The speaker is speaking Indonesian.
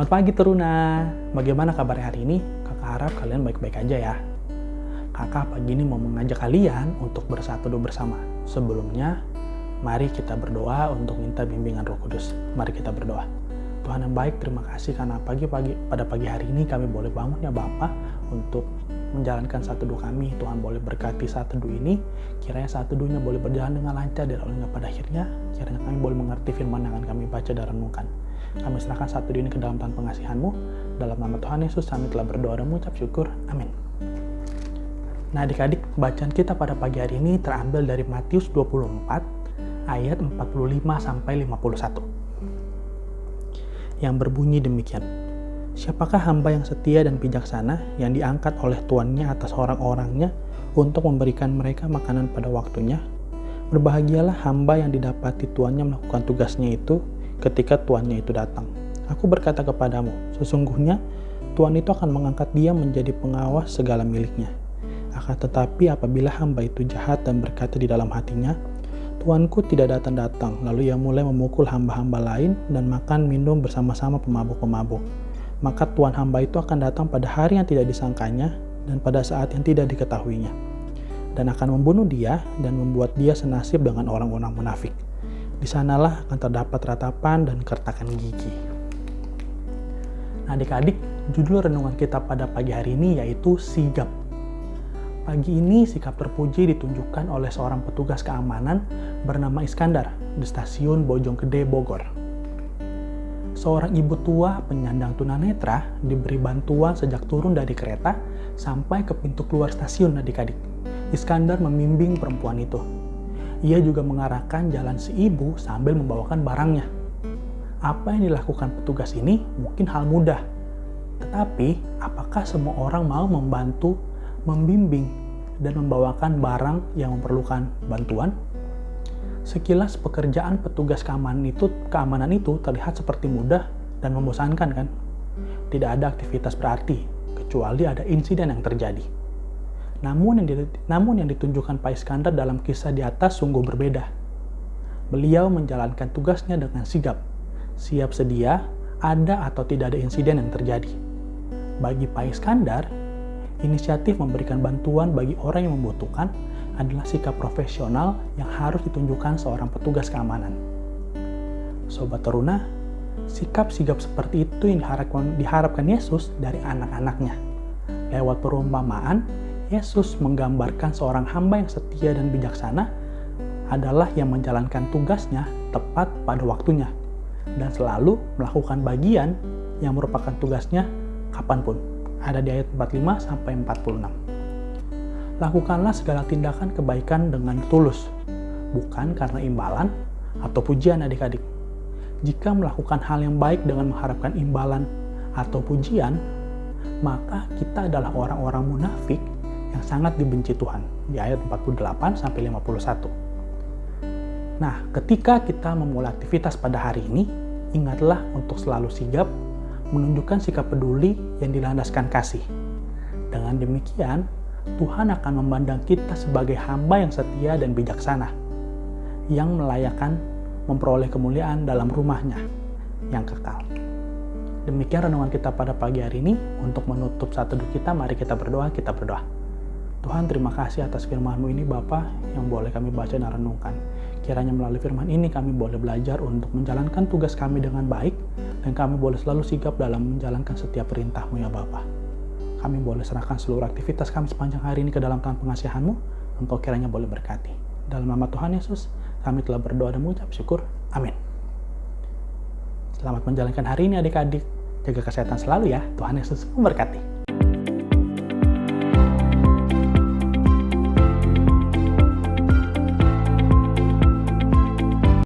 Selamat pagi Teruna. Bagaimana kabar hari ini? Kakak harap kalian baik-baik aja ya. Kakak pagi ini mau mengajak kalian untuk bersatu doa bersama. Sebelumnya, mari kita berdoa untuk minta bimbingan Roh Kudus. Mari kita berdoa. Tuhan yang baik, terima kasih karena pagi-pagi pada pagi hari ini kami boleh bangun ya Bapak untuk menjalankan satu doa kami. Tuhan boleh berkati satu doa ini. Kiranya satu doanya boleh berjalan dengan lancar dan pada akhirnya. Kiranya kami boleh mengerti firman yang akan kami baca dan renungkan. Kami serahkan satu ini ke dalam Tuhan pengasihanmu. Dalam nama Tuhan Yesus kami telah berdoa dan mengucap syukur. Amin. Nah adik-adik, bacaan kita pada pagi hari ini terambil dari Matius 24 ayat 45 sampai 51. Yang berbunyi demikian. Siapakah hamba yang setia dan bijaksana yang diangkat oleh tuannya atas orang-orangnya untuk memberikan mereka makanan pada waktunya? Berbahagialah hamba yang didapati tuannya melakukan tugasnya itu ketika tuannya itu datang. Aku berkata kepadamu, sesungguhnya tuan itu akan mengangkat dia menjadi pengawas segala miliknya. Akan tetapi apabila hamba itu jahat dan berkata di dalam hatinya, Tuanku tidak datang-datang, lalu ia mulai memukul hamba-hamba lain dan makan minum bersama-sama pemabuk-pemabuk. Maka Tuhan hamba itu akan datang pada hari yang tidak disangkanya dan pada saat yang tidak diketahuinya. Dan akan membunuh dia dan membuat dia senasib dengan orang-orang munafik. Di sanalah akan terdapat ratapan dan kertakan gigi. Nah adik-adik, judul renungan kita pada pagi hari ini yaitu sigap Pagi ini sikap terpuji ditunjukkan oleh seorang petugas keamanan bernama Iskandar di stasiun Bojonggede, Bogor. Seorang ibu tua penyandang tunanetra diberi bantuan sejak turun dari kereta sampai ke pintu keluar stasiun adik-adik. Iskandar membimbing perempuan itu. Ia juga mengarahkan jalan si ibu sambil membawakan barangnya. Apa yang dilakukan petugas ini mungkin hal mudah. Tetapi, apakah semua orang mau membantu membimbing dan membawakan barang yang memerlukan bantuan. Sekilas pekerjaan petugas keamanan itu, keamanan itu terlihat seperti mudah dan membosankan kan? Tidak ada aktivitas berarti, kecuali ada insiden yang terjadi. Namun yang, di, namun yang ditunjukkan Pak Iskandar dalam kisah di atas sungguh berbeda. Beliau menjalankan tugasnya dengan sigap, siap sedia, ada atau tidak ada insiden yang terjadi. Bagi Pak Iskandar, Inisiatif memberikan bantuan bagi orang yang membutuhkan adalah sikap profesional yang harus ditunjukkan seorang petugas keamanan. Sobat Teruna, sikap sigap seperti itu yang diharapkan, diharapkan Yesus dari anak-anaknya. Lewat perumpamaan, Yesus menggambarkan seorang hamba yang setia dan bijaksana adalah yang menjalankan tugasnya tepat pada waktunya dan selalu melakukan bagian yang merupakan tugasnya kapan pun ada di ayat 45 sampai 46. Lakukanlah segala tindakan kebaikan dengan tulus, bukan karena imbalan atau pujian adik-adik. Jika melakukan hal yang baik dengan mengharapkan imbalan atau pujian, maka kita adalah orang-orang munafik yang sangat dibenci Tuhan di ayat 48 sampai 51. Nah, ketika kita memulai aktivitas pada hari ini, ingatlah untuk selalu sigap menunjukkan sikap peduli yang dilandaskan kasih. Dengan demikian, Tuhan akan memandang kita sebagai hamba yang setia dan bijaksana, yang melayakan memperoleh kemuliaan dalam rumahnya yang kekal. Demikian renungan kita pada pagi hari ini. Untuk menutup satu kita, mari kita berdoa, kita berdoa. Tuhan terima kasih atas firman-Mu ini Bapa yang boleh kami baca dan renungkan. Kiranya melalui firman ini kami boleh belajar untuk menjalankan tugas kami dengan baik dan kami boleh selalu sigap dalam menjalankan setiap perintah-Mu ya Bapa. Kami boleh serahkan seluruh aktivitas kami sepanjang hari ini ke dalam tangan pengasihan-Mu untuk kiranya boleh berkati. Dalam nama Tuhan Yesus, kami telah berdoa dan mengucap syukur. Amin. Selamat menjalankan hari ini adik-adik. Jaga kesehatan selalu ya. Tuhan Yesus memberkati.